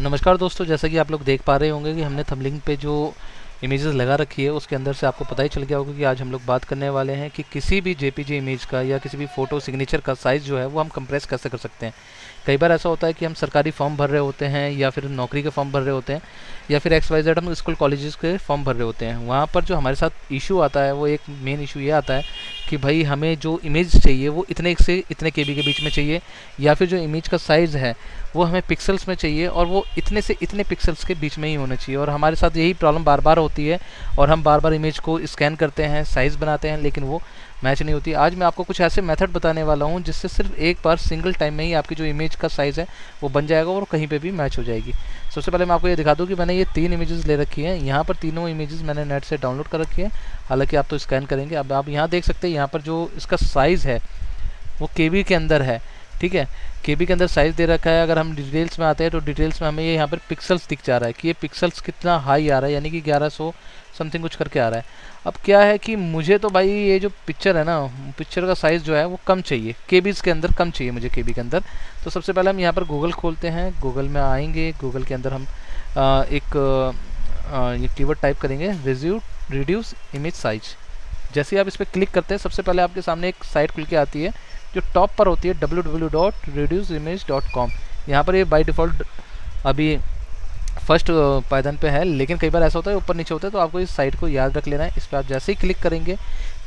नमस्कार दोस्तों, जैसा कि आप लोग देख पा रहे होंगे कि हमने थंबलिंग पे जो इमेजेस लगा रखी है, उसके अंदर से आपको पता ही चल गया होगा कि आज हम लोग बात करने वाले हैं कि किसी भी जेपीजी इमेज का या किसी भी फ़ोटो सिग्नेचर का साइज़ जो है वो हम कंप्रेस कैसे कर सकते हैं। कई बार ऐसा होता है कि हम सरकारी फॉर्म भर रहे होते हैं या फिर नौकरी के फॉर्म भर रहे होते हैं या फिर एक्स वाई जेड हम स्कूल कॉलेजेस के फॉर्म भर रहे होते हैं। वहाँ पर जो हमारे साथ इशू आता है, वो एक मेन इशू ये आता है कि भाई हमें जो इमेज चाहिए वो इतने से इतने के के बीच में चाहिए, या फिर जो इमेज का साइज़ है, वो हमें पिक्सल्स में चाहिए और वो इतने से इतने पिक्सल्स के बीच में ही होना चाहिए। और हमारे साथ यही प्रॉब्लम बार बार होती है और हम बार बार इमेज को स्कैन करते हैं साइज़ बनाते हैं, लेकिन वो मैच नहीं होती। आज मैं आपको कुछ ऐसे मेथड बताने वाला हूँ, जिससे सिर्फ़ एक बार सिंगल टाइम में ही आपकी जो इमेज का साइज़ है, वो बन जाएगा और कहीं पे भी मैच हो जाएगी। सबसे पहले मैं आपको ये दिखा दूँ कि मैंने ये तीन इमेजेस ले रखी हैं। यहाँ पर तीनों इमेजेस मैंने नेट से डाउनलोड कर रखी है। हालाँकि आप तो स्कैन करेंगे। अब आप यहाँ देख सकते हैं, यहाँ पर जो इसका साइज़ है, वो के के अंदर है। ठीक है? के के अंदर साइज़ दे रखा है। अगर हम डिटेल्स में आते हैं तो डिटेल्स में हमें ये यहाँ पर पिक्सल्स दिख जा रहा है कि ये पिक्सल्स कितना हाई आ रहा है यानी कि 1100 समथिंग कुछ करके आ रहा है। अब क्या है कि मुझे तो भाई ये जो पिक्चर है ना पिक्चर का साइज़ जो है वो कम चाहिए। के के अंदर कम चाहिए मुझे के के अंदर। तो सबसे पहले हम यहाँ पर गूगल खोलते हैं। गूगल में आएँगे। गूगल के अंदर हम आ, एक आ, टाइप करेंगे। रिज्यू रिड्यूस इमेज साइज़ जैसे आप इस पर क्लिक करते हैं सबसे पहले आपके सामने एक साइट खुल के आती है। जो टॉप पर होती है W W dot reduce image dot com यहाँ पर ये बाई डिफ़ॉल्ट अभी फ़र्स्ट पायदान पे है, लेकिन कई बार ऐसा होता है, ऊपर नीचे होता है तो आपको इस साइट को याद रख लेना है। इस पर आप जैसे ही क्लिक करेंगे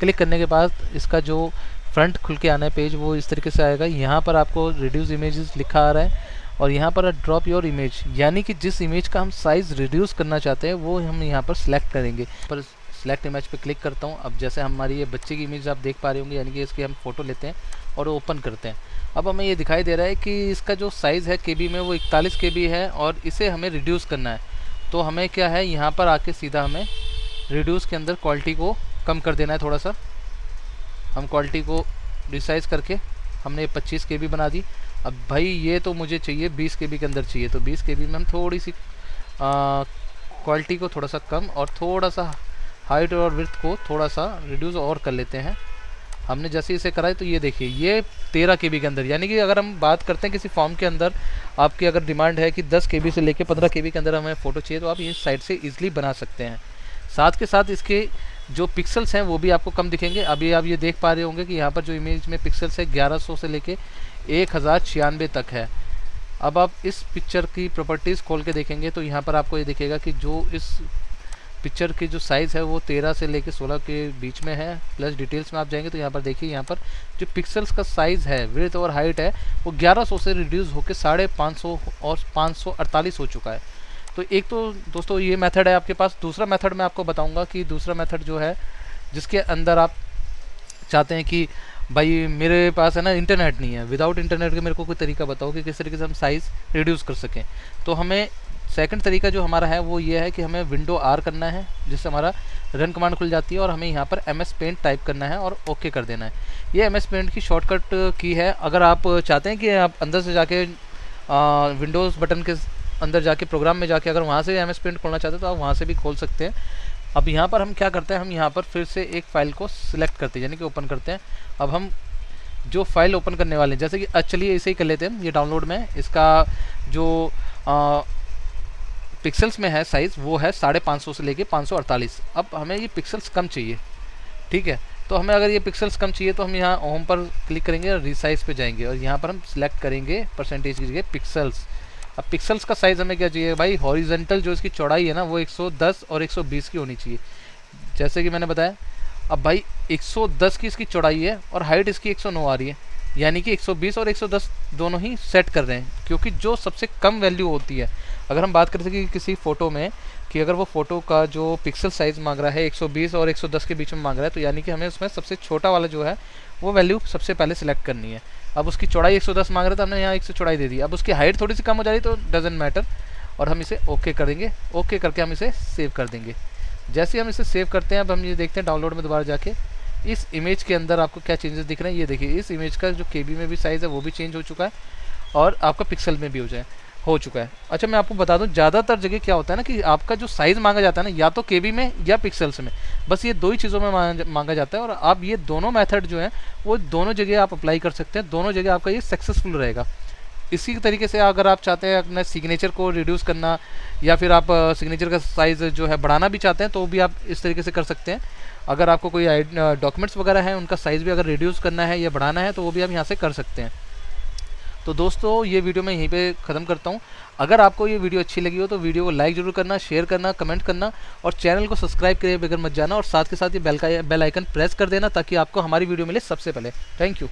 क्लिक करने के बाद इसका जो फ्रंट खुल के आना है पेज वो इस तरीके से आएगा। यहाँ पर आपको रिड्यूस इमेज लिखा आ रहा है और यहाँ पर ड्रॉप योर इमेज यानी कि जिस इमेज का हम साइज़ रिड्यूस करना चाहते हैं, वो हम यहाँ पर सिलेक्ट करेंगे। पर सिलेक्ट इमेज पे क्लिक करता हूँ। अब जैसे हमारी ये बच्चे की इमेज आप देख पा रहे होंगे, यानी कि इसकी हम फ़ोटो लेते हैं। और ओपन करते हैं। अब हमें ये दिखाई दे रहा है कि इसका जो साइज़ है के में वो इकतालीस के है और इसे हमें रिड्यूस करना है। तो हमें क्या है, यहाँ पर आके सीधा हमें रिड्यूस के अंदर क्वालिटी को कम कर देना है थोड़ा सा हम क्वालिटी को रिसाइज़ करके हमने 25 के बना दी। अब भाई ये तो मुझे चाहिए 20 के के अंदर चाहिए तो 20 के में हम थोड़ी सी क्वालिटी को थोड़ा सा कम और थोड़ा सा हाइट और विर्थ को थोड़ा सा रिड्यूस और कर लेते हैं। हमने जैसे इसे कराई तो ये देखिए, ये तेरह के के अंदर, यानी कि अगर हम बात करते हैं किसी फॉर्म के अंदर, आपकी अगर डिमांड है कि दस के से लेकर पंद्रह के के अंदर हमें फ़ोटो चाहिए तो आप इस साइड से ईजिली बना सकते हैं। साथ के साथ इसके जो पिक्सल्स हैं, वो भी आपको कम दिखेंगे। अभी आप ये देख पा रहे होंगे कि यहाँ पर जो इमेज में पिक्सल्स है, ग्यारह से लेके एक हज़ार छियानवे तक है। अब आप इस पिक्चर की प्रॉपर्टीज़ खोल के देखेंगे तो यहाँ पर आपको ये दिखेगा कि जो इस पिक्चर की जो साइज़ है वो तेरह से लेकर सोलह के बीच में है प्लस डिटेल्स में आप जाएँगे तो यहाँ पर देखिए, यहाँ पर जो पिक्सल्स का साइज़ है विथ और हाइट है, वो 1100 से रिड्यूस होकर साढ़े पाँच सौ और पाँच सौ अड़तालीस हो चुका है। तो एक तो दोस्तों ये मेथड है आपके पास। दूसरा मेथड मैं आपको बताऊँगा कि दूसरा मेथड जो है, जिसके अंदर आप चाहते हैं कि भाई मेरे पास है ना इंटरनेट नहीं है। विदाउट इंटरनेट के मेरे को कोई तरीका बताओ कि किस तरीके से हम साइज़ रिड्यूस कर सकें। तो हमें सेकंड तरीका जो हमारा है, वो ये है कि हमें विंडो आर करना है, जिससे हमारा रन कमांड खुल जाती है और हमें यहाँ पर एम एस पेंट टाइप करना है और ओके कर देना है। ये एम एस पेंट की शॉर्टकट की है। अगर आप चाहते हैं कि आप अंदर से जाके विंडोज़ बटन के अंदर जाके प्रोग्राम में जाके अगर वहाँ से एम एस पेंट खोलना चाहते हैं तो आप वहाँ से भी खोल सकते हैं। अब यहाँ पर हम क्या करते हैं, हम यहाँ पर फिर से एक फ़ाइल को सिलेक्ट करते हैं, यानी कि ओपन करते हैं। अब हम जो फ़ाइल ओपन करने वाले हैं, जैसे कि चलिए इसे ही कर लेते हैं, ये डाउनलोड में। इसका जो पिक्सल्स में है साइज़ वो है साढ़े पाँच सौ से लेके पाँच सौ अड़तालीस। अब हमें ये पिक्सल्स कम चाहिए, ठीक है? तो हमें अगर ये पिक्सल्स कम चाहिए तो हम यहाँ होम पर क्लिक करेंगे और रिसाइज पे जाएँगे और यहाँ पर हम सिलेक्ट करेंगे परसेंटेज की जगह पिक्सल्स अब पिक्सल्स का साइज़ हमें क्या चाहिए भाई? हॉरिजेंटल जो इसकी चौड़ाई है ना, वो 110 और 120 की होनी चाहिए। जैसे कि मैंने बताया, अब भाई 110 की इसकी चौड़ाई है और हाइट इसकी 109 आ रही है। यानी कि 120 और 110 दोनों ही सेट कर रहे हैं, क्योंकि जो सबसे कम वैल्यू होती है। अगर हम बात करते हैं कि किसी फ़ोटो में कि अगर वो फ़ोटो का जो पिक्सल साइज़ मांग रहा है 120 और 110 के बीच में मांग रहा है तो यानी कि हमें उसमें सबसे छोटा वाला जो है, वो वैल्यू सबसे पहले सिलेक्ट करनी है। अब उसकी चौड़ाई 110 मांग रहा तो हमने यहाँ एक सौ चौड़ाई दे दी। अब उसकी हाइट थोड़ी सी कम हो जा रही तो डजेंट मैटर और हम इसे ओके कर देंगे। ओके करके हम इसे सेव कर देंगे। जैसे हम इसे सेव करते हैं, अब हम ये देखते हैं डाउनलोड में दोबारा जाके। इस इमेज के अंदर आपको क्या चेंजेस दिख रहे हैं? ये देखिए, इस इमेज का जो के में भी साइज़ है, वो भी चेंज हो चुका है और आपका पिक्सल में भी हो जाए, हो चुका है। अच्छा मैं आपको बता दूँ, ज़्यादातर जगह क्या होता है ना कि आपका जो साइज़ मांगा जाता है ना, या तो के में या पिक्सल्स में। बस ये दो ही चीज़ों में मांगा जाता है और आप ये दोनों मेथड जो है, वो दोनों जगह आप अप्लाई कर सकते हैं, दोनों जगह आपका ये सक्सेसफुल रहेगा। इसी तरीके से अगर आप चाहते हैं अपने सिग्नेचर को रिड्यूस करना या फिर आप सिग्नेचर का साइज़ जो है बढ़ाना भी चाहते हैं तो भी आप इस तरीके से कर सकते हैं। अगर आपको कोई डॉक्यूमेंट्स वगैरह हैं, उनका साइज़ भी अगर रिड्यूस करना है या बढ़ाना है तो वो भी आप यहाँ से कर सकते हैं। तो दोस्तों, ये वीडियो मैं यहीं पे ख़त्म करता हूँ। अगर आपको ये वीडियो अच्छी लगी हो तो वीडियो को लाइक ज़रूर करना शेयर करना कमेंट करना और चैनल को सब्सक्राइब करे बगैर मत जाना और साथ के साथ ये बेल का बेल आइकन प्रेस कर देना ताकि आपको हमारी वीडियो मिले सबसे पहले। Thank you